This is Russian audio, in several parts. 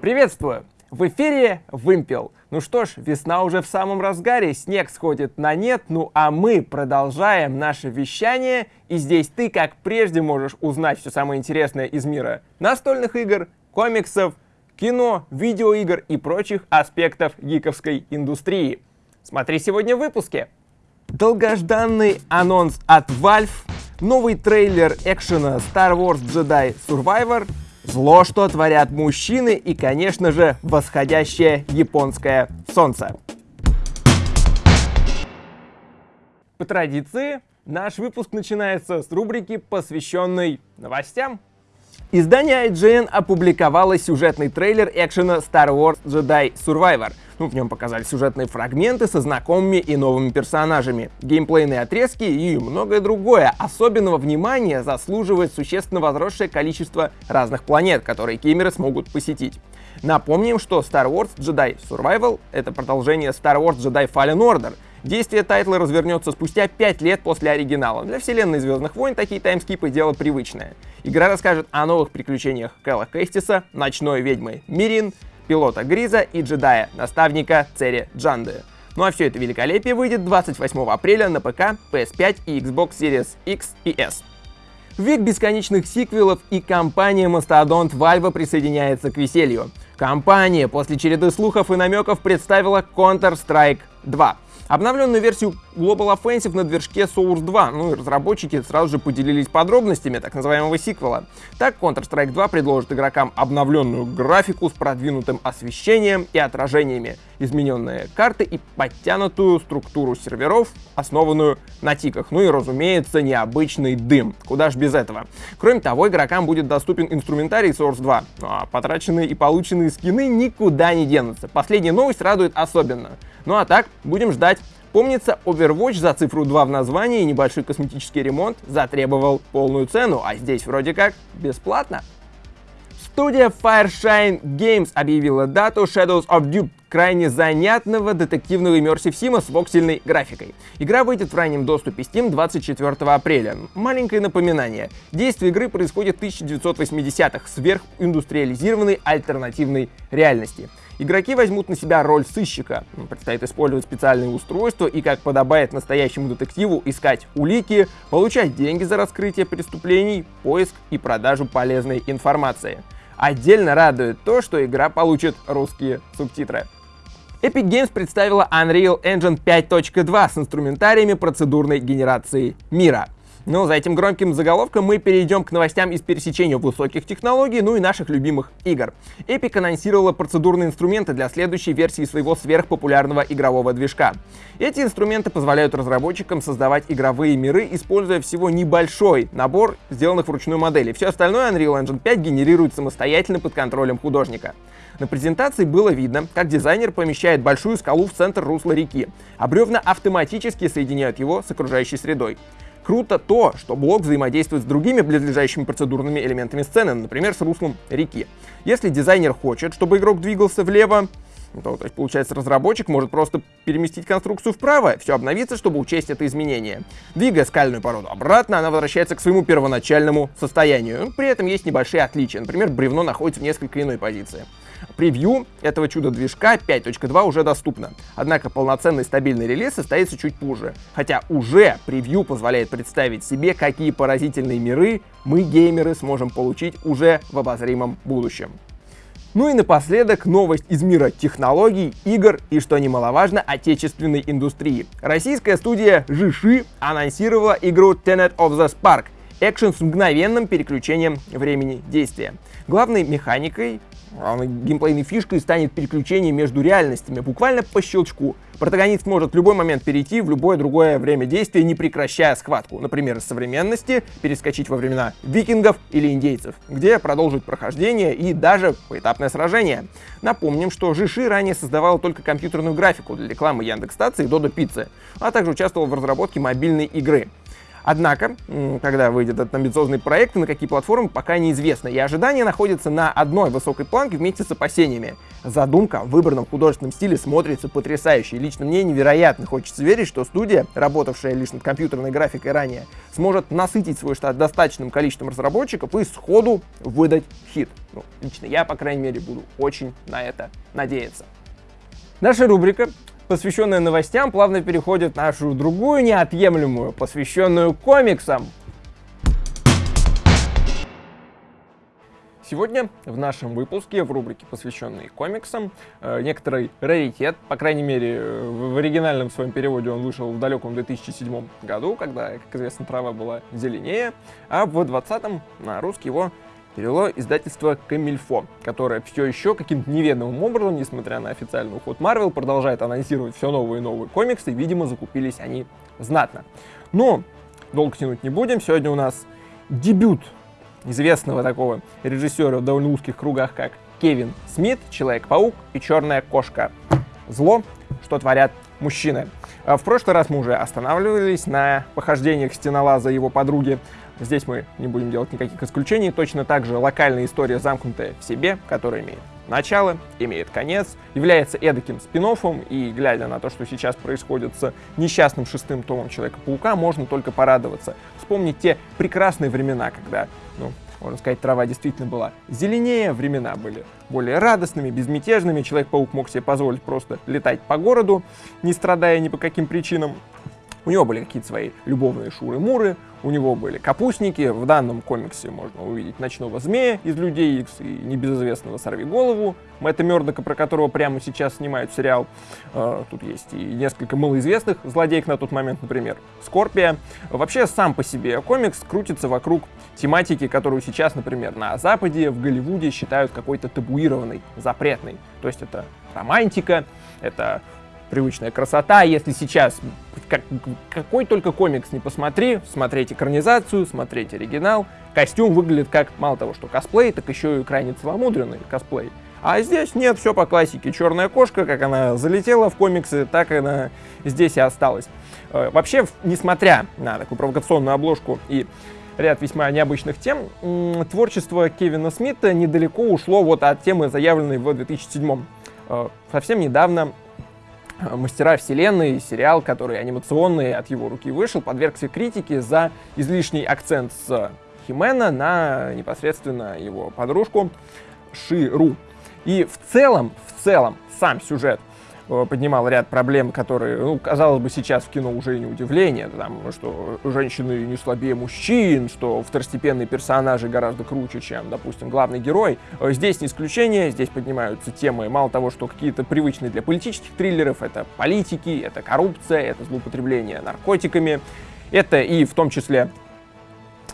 Приветствую! В эфире Вымпел. Ну что ж, весна уже в самом разгаре, снег сходит на нет, ну а мы продолжаем наше вещание, и здесь ты, как прежде, можешь узнать все самое интересное из мира настольных игр, комиксов, кино, видеоигр и прочих аспектов гиковской индустрии. Смотри сегодня в выпуске. Долгожданный анонс от Valve, новый трейлер экшена Star Wars Jedi Survivor, зло, что творят мужчины и, конечно же, восходящее японское солнце. По традиции, наш выпуск начинается с рубрики, посвященной новостям. Издание IGN опубликовало сюжетный трейлер экшена Star Wars Jedi Survivor. Ну, в нем показали сюжетные фрагменты со знакомыми и новыми персонажами, геймплейные отрезки и многое другое. Особенного внимания заслуживает существенно возросшее количество разных планет, которые геймеры смогут посетить. Напомним, что Star Wars Jedi Survival — это продолжение Star Wars Jedi Fallen Order — Действие тайтла развернется спустя 5 лет после оригинала. Для вселенной Звездных войн такие таймскипы — дело привычное. Игра расскажет о новых приключениях Кэлла Кэстиса, ночной ведьмы Мирин, пилота Гриза и джедая, наставника Цери Джанды. Ну а все это великолепие выйдет 28 апреля на ПК, PS5 и Xbox Series X и S. Век бесконечных сиквелов и компания Mastodon Valve присоединяется к веселью. Компания после череды слухов и намеков представила Counter-Strike 2 — Обновленную версию Global Offensive на движке Source 2, ну и разработчики сразу же поделились подробностями так называемого сиквела. Так Counter-Strike 2 предложит игрокам обновленную графику с продвинутым освещением и отражениями, измененные карты и подтянутую структуру серверов, основанную на тиках. Ну и, разумеется, необычный дым. Куда ж без этого. Кроме того, игрокам будет доступен инструментарий Source 2, ну, а потраченные и полученные скины никуда не денутся. Последняя новость радует особенно. Ну а так, будем ждать. Помнится, Overwatch за цифру 2 в названии и небольшой косметический ремонт затребовал полную цену, а здесь вроде как бесплатно. Студия Fireshine Games объявила дату Shadows of Dupe, крайне занятного детективного иммерсив сима с воксельной графикой. Игра выйдет в раннем доступе Steam 24 апреля. Маленькое напоминание. Действие игры происходит в 1980-х сверхиндустриализированной альтернативной реальности. Игроки возьмут на себя роль сыщика. Предстоит использовать специальные устройства и, как подобает настоящему детективу, искать улики, получать деньги за раскрытие преступлений, поиск и продажу полезной информации. Отдельно радует то, что игра получит русские субтитры. Epic Games представила Unreal Engine 5.2 с инструментариями процедурной генерации мира. Но за этим громким заголовком мы перейдем к новостям из пересечения высоких технологий, ну и наших любимых игр. Epic анонсировала процедурные инструменты для следующей версии своего сверхпопулярного игрового движка. Эти инструменты позволяют разработчикам создавать игровые миры, используя всего небольшой набор сделанных вручную моделей. Все остальное Unreal Engine 5 генерирует самостоятельно под контролем художника. На презентации было видно, как дизайнер помещает большую скалу в центр русла реки, а бревна автоматически соединяют его с окружающей средой. Круто то, что блок взаимодействует с другими близлежащими процедурными элементами сцены, например, с руслом реки. Если дизайнер хочет, чтобы игрок двигался влево, то, то есть, получается, разработчик может просто переместить конструкцию вправо, все обновится, чтобы учесть это изменение. Двигая скальную породу обратно, она возвращается к своему первоначальному состоянию. При этом есть небольшие отличия. Например, бревно находится в несколько иной позиции. Превью этого чуда-движка 5.2 уже доступно, однако полноценный стабильный релиз состоится чуть позже, хотя уже превью позволяет представить себе, какие поразительные миры мы, геймеры, сможем получить уже в обозримом будущем. Ну и напоследок новость из мира технологий, игр и, что немаловажно, отечественной индустрии. Российская студия Жиши анонсировала игру Tenet of the Spark, экшен с мгновенным переключением времени действия. Главной механикой геймплейной фишкой станет переключение между реальностями, буквально по щелчку. Протагонист может в любой момент перейти в любое другое время действия, не прекращая схватку. Например, из современности перескочить во времена викингов или индейцев, где продолжить прохождение и даже поэтапное сражение. Напомним, что Жиши ранее создавала только компьютерную графику для рекламы Яндекс.Стации и Додо Пиццы, а также участвовал в разработке мобильной игры. Однако, когда выйдет этот амбициозный проект и на какие платформы, пока неизвестно. И ожидания находятся на одной высокой планке вместе с опасениями. Задумка в выбранном художественном стиле смотрится потрясающе. И лично мне невероятно хочется верить, что студия, работавшая лишь над компьютерной графикой ранее, сможет насытить свой штат достаточным количеством разработчиков и сходу выдать хит. Ну, лично я, по крайней мере, буду очень на это надеяться. Наша рубрика посвященная новостям, плавно переходит в нашу другую неотъемлемую, посвященную комиксам. Сегодня в нашем выпуске, в рубрике, посвященной комиксам, э, некоторый раритет, по крайней мере, в оригинальном своем переводе он вышел в далеком 2007 году, когда, как известно, трава была зеленее, а в 2020 на русский его перевело издательство Камильфо, которое все еще каким-то неведомым образом, несмотря на официальный уход Marvel, продолжает анонсировать все новые и новые комиксы, видимо, закупились они знатно. Но долго тянуть не будем, сегодня у нас дебют известного такого режиссера в довольно узких кругах, как Кевин Смит, Человек-паук и Черная кошка. Зло, что творят мужчины. А в прошлый раз мы уже останавливались на похождениях стенолаза и его подруги Здесь мы не будем делать никаких исключений. Точно так же локальная история, замкнутая в себе, которая имеет начало, имеет конец, является эдаким спин и глядя на то, что сейчас происходит с несчастным шестым томом Человека-паука, можно только порадоваться. Вспомнить те прекрасные времена, когда, ну, можно сказать, трава действительно была зеленее, времена были более радостными, безмятежными, Человек-паук мог себе позволить просто летать по городу, не страдая ни по каким причинам. У него были какие-то свои любовные шуры-муры, у него были капустники, в данном комиксе можно увидеть ночного змея из Людей Икс и небезызвестного Сорви Голову, Мэтта Мёрдока, про которого прямо сейчас снимают сериал. А, тут есть и несколько малоизвестных злодеев на тот момент, например, Скорпия. Вообще, сам по себе комикс крутится вокруг тематики, которую сейчас, например, на Западе, в Голливуде считают какой-то табуированной, запретной. То есть это романтика, это привычная красота. Если сейчас как, какой только комикс не посмотри, смотреть экранизацию, смотреть оригинал, костюм выглядит как мало того, что косплей, так еще и крайне целомудренный косплей. А здесь нет, все по классике. Черная кошка, как она залетела в комиксы, так она здесь и осталась. Э, вообще, несмотря на такую провокационную обложку и ряд весьма необычных тем, творчество Кевина Смита недалеко ушло вот от темы, заявленной в 2007 э, Совсем недавно «Мастера вселенной», сериал, который анимационный от его руки вышел, подвергся критике за излишний акцент с Химена на непосредственно его подружку Ширу. И в целом, в целом, сам сюжет Э, поднимал ряд проблем, которые, ну, казалось бы, сейчас в кино уже не удивление, там, что женщины не слабее мужчин, что второстепенные персонажи гораздо круче, чем, допустим, главный герой. Э, здесь не исключение, здесь поднимаются темы, мало того, что какие-то привычные для политических триллеров, это политики, это коррупция, это злоупотребление наркотиками, это и в том числе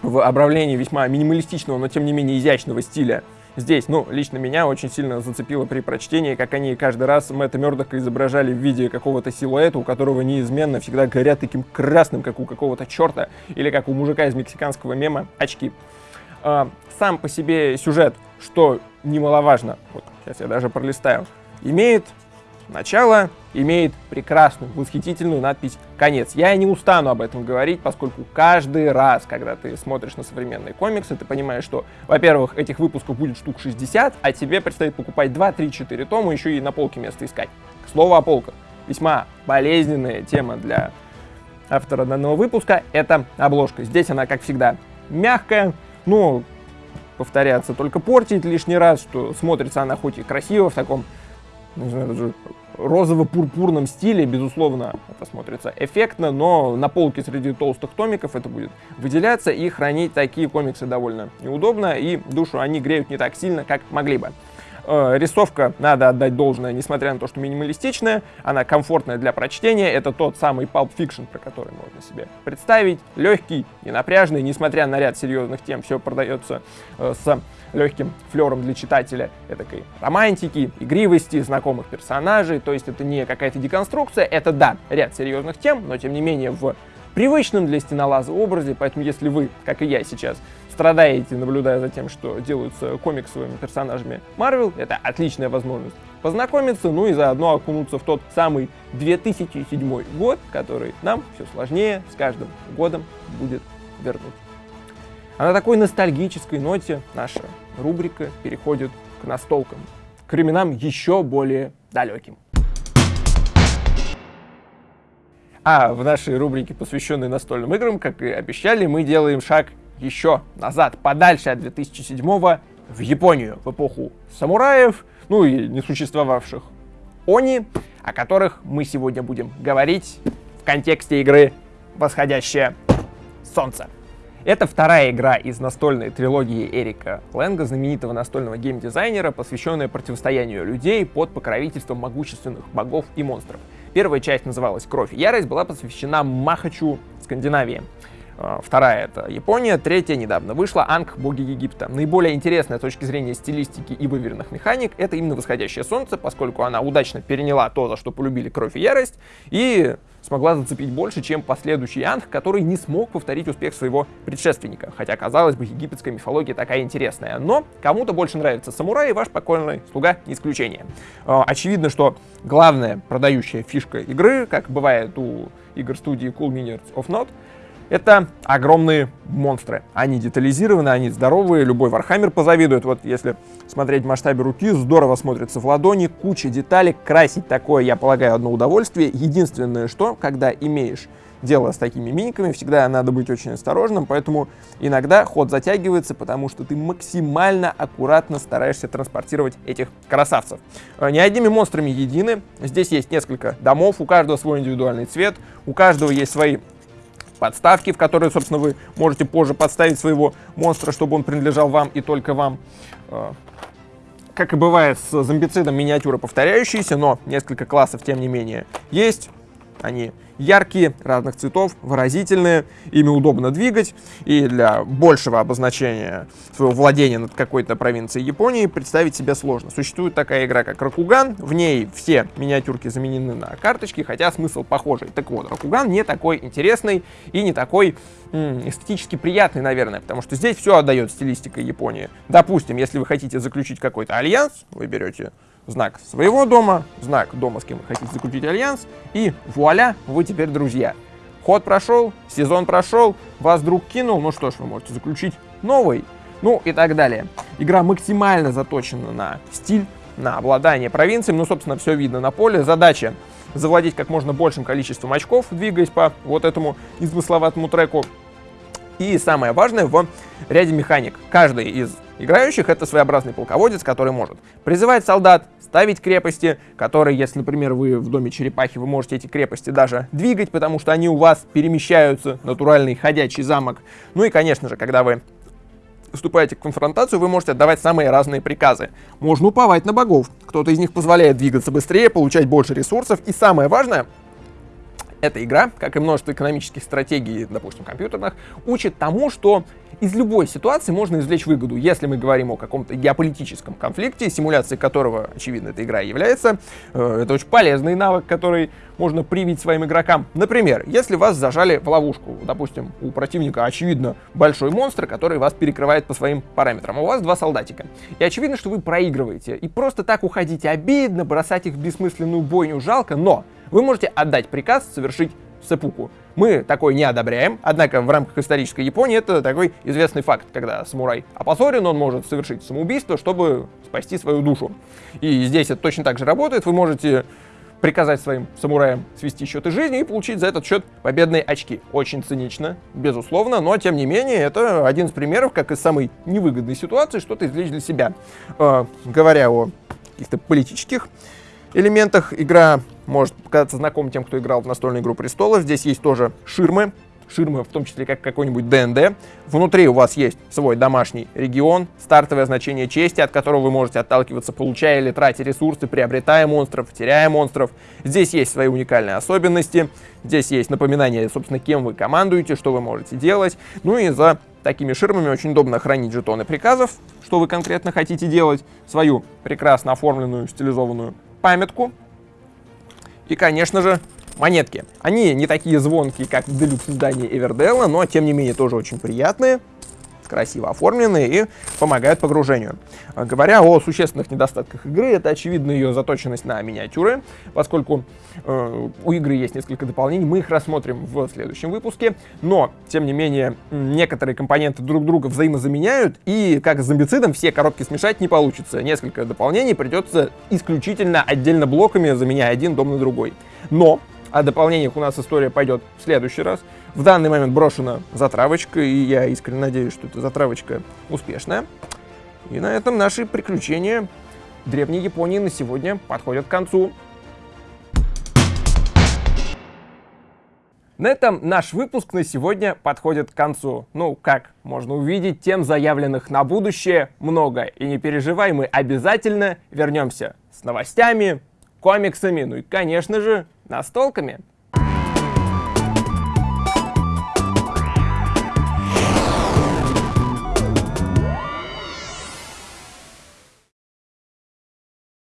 в обравлении весьма минималистичного, но тем не менее изящного стиля здесь, ну, лично меня очень сильно зацепило при прочтении, как они каждый раз Мэтта Мёрдока изображали в виде какого-то силуэта, у которого неизменно всегда горят таким красным, как у какого-то черта, или как у мужика из мексиканского мема, очки. А, сам по себе сюжет, что немаловажно, вот сейчас я даже пролистаю, имеет начало, имеет прекрасную, восхитительную надпись «Конец». Я не устану об этом говорить, поскольку каждый раз, когда ты смотришь на современные комиксы, ты понимаешь, что, во-первых, этих выпусков будет штук 60, а тебе предстоит покупать 2, 3, 4 тома, еще и на полке место искать. К слову о полках. Весьма болезненная тема для автора данного выпуска — это обложка. Здесь она, как всегда, мягкая, но повторяться только портить лишний раз, что смотрится она хоть и красиво в таком не знаю, даже розово-пурпурном стиле, безусловно, это смотрится эффектно, но на полке среди толстых томиков это будет выделяться, и хранить такие комиксы довольно неудобно, и душу они греют не так сильно, как могли бы. Э, рисовка, надо отдать должное, несмотря на то, что минималистичная, она комфортная для прочтения. Это тот самый Pulp Fiction, про который можно себе представить. Легкий, ненапряжный, несмотря на ряд серьезных тем, все продается э, с легким флером для читателя этой романтики, игривости, знакомых персонажей. То есть это не какая-то деконструкция, это, да, ряд серьезных тем, но тем не менее в привычном для стенолаза образе, поэтому если вы, как и я сейчас, страдаете, наблюдая за тем, что делаются комиксовыми персонажами Marvel, это отличная возможность познакомиться, ну и заодно окунуться в тот самый 2007 год, который нам все сложнее с каждым годом будет вернуть. А на такой ностальгической ноте наша рубрика переходит к настолкам, к временам еще более далеким. А в нашей рубрике, посвященной настольным играм, как и обещали, мы делаем шаг еще назад, подальше от 2007 в Японию, в эпоху самураев, ну и несуществовавших они, о которых мы сегодня будем говорить в контексте игры «Восходящее солнце». Это вторая игра из настольной трилогии Эрика Лэнга, знаменитого настольного геймдизайнера, посвященная противостоянию людей под покровительством могущественных богов и монстров. Первая часть называлась «Кровь и ярость», была посвящена Махачу, Скандинавии. А, вторая это Япония, третья недавно вышла Анг Боги Египта. Наиболее интересная с точки зрения стилистики и выверенных механик это именно Восходящее Солнце, поскольку она удачно переняла то, за что полюбили Кровь и Ярость, и смогла зацепить больше, чем последующий Анг, который не смог повторить успех своего предшественника. Хотя, казалось бы, египетская мифология такая интересная. Но кому-то больше нравится самурай, и ваш покойный слуга не исключение. А, очевидно, что главная продающая фишка игры, как бывает у игр студии Cool Mini Or Not, это огромные монстры. Они детализированы, они здоровые, любой Warhammer позавидует. Вот если смотреть в масштабе руки, здорово смотрится в ладони, куча деталей. Красить такое, я полагаю, одно удовольствие. Единственное, что, когда имеешь дело с такими миниками, всегда надо быть очень осторожным, поэтому иногда ход затягивается, потому что ты максимально аккуратно стараешься транспортировать этих красавцев. Э, не одними монстрами едины, здесь есть несколько домов, у каждого свой индивидуальный цвет, у каждого есть свои подставки, в которые, собственно, вы можете позже подставить своего монстра, чтобы он принадлежал вам и только вам. Э, как и бывает с зомбицидом, миниатюры повторяющиеся, но несколько классов, тем не менее, есть. Они яркие, разных цветов, выразительные, ими удобно двигать, и для большего обозначения своего владения над какой-то провинцией Японии представить себе сложно. Существует такая игра, как Ракуган, в ней все миниатюрки заменены на карточки, хотя смысл похожий. Так вот, Ракуган не такой интересный и не такой эстетически приятный, наверное, потому что здесь все отдает стилистикой Японии. Допустим, если вы хотите заключить какой-то альянс, вы берете знак своего дома, знак дома, с кем вы хотите заключить альянс, и вуаля, вы теперь друзья. Ход прошел, сезон прошел, вас друг кинул, ну что ж, вы можете заключить новый, ну и так далее. Игра максимально заточена на стиль, на обладание провинцией, ну, собственно, все видно на поле. Задача завладеть как можно большим количеством очков, двигаясь по вот этому незамысловатому треку. И самое важное в ряде механик. Каждый из играющих это своеобразный полководец, который может призывать солдат, ставить крепости, которые, если, например, вы в доме черепахи, вы можете эти крепости даже двигать, потому что они у вас перемещаются, натуральный ходячий замок. Ну и, конечно же, когда вы вступаете в конфронтацию, вы можете отдавать самые разные приказы. Можно уповать на богов. Кто-то из них позволяет двигаться быстрее, получать больше ресурсов. И самое важное, эта игра, как и множество экономических стратегий, допустим, компьютерных, учит тому, что из любой ситуации можно извлечь выгоду. Если мы говорим о каком-то геополитическом конфликте, симуляцией которого, очевидно, эта игра является, э, это очень полезный навык, который можно привить своим игрокам. Например, если вас зажали в ловушку, допустим, у противника, очевидно, большой монстр, который вас перекрывает по своим параметрам, а у вас два солдатика. И очевидно, что вы проигрываете. И просто так уходить обидно, бросать их в бессмысленную бойню жалко, но вы можете отдать приказ совершить сепуку. Мы такой не одобряем, однако в рамках исторической Японии это такой известный факт, когда самурай опозорен, он может совершить самоубийство, чтобы спасти свою душу. И здесь это точно так же работает, вы можете приказать своим самураям свести счеты жизни и получить за этот счет победные очки. Очень цинично, безусловно, но тем не менее это один из примеров, как из самой невыгодной ситуации что-то извлечь для себя. Э, говоря о каких-то политических элементах, игра может показаться знаком тем, кто играл в настольную игру престолов. Здесь есть тоже ширмы, ширмы, в том числе как какой-нибудь ДНД. Внутри у вас есть свой домашний регион, стартовое значение чести, от которого вы можете отталкиваться, получая или тратя ресурсы, приобретая монстров, теряя монстров. Здесь есть свои уникальные особенности, здесь есть напоминание, собственно, кем вы командуете, что вы можете делать. Ну и за такими ширмами очень удобно хранить жетоны приказов, что вы конкретно хотите делать, свою прекрасно оформленную, стилизованную памятку, и, конечно же, монетки. Они не такие звонкие, как в делюкс издании Эверделла, но, тем не менее, тоже очень приятные. Красиво оформлены и помогают погружению. А, говоря о существенных недостатках игры, это очевидно ее заточенность на миниатюры, поскольку э, у игры есть несколько дополнений, мы их рассмотрим в следующем выпуске, но, тем не менее, некоторые компоненты друг друга взаимозаменяют, и как с зомбицидом все коробки смешать не получится. Несколько дополнений придется исключительно отдельно блоками, заменяя один дом на другой. Но о дополнениях у нас история пойдет в следующий раз. В данный момент брошена затравочка, и я искренне надеюсь, что эта затравочка успешная. И на этом наши приключения Древней Японии на сегодня подходят к концу. На этом наш выпуск на сегодня подходит к концу. Ну, как можно увидеть, тем заявленных на будущее много. И не переживай, мы обязательно вернемся с новостями, комиксами, ну и, конечно же, настолками.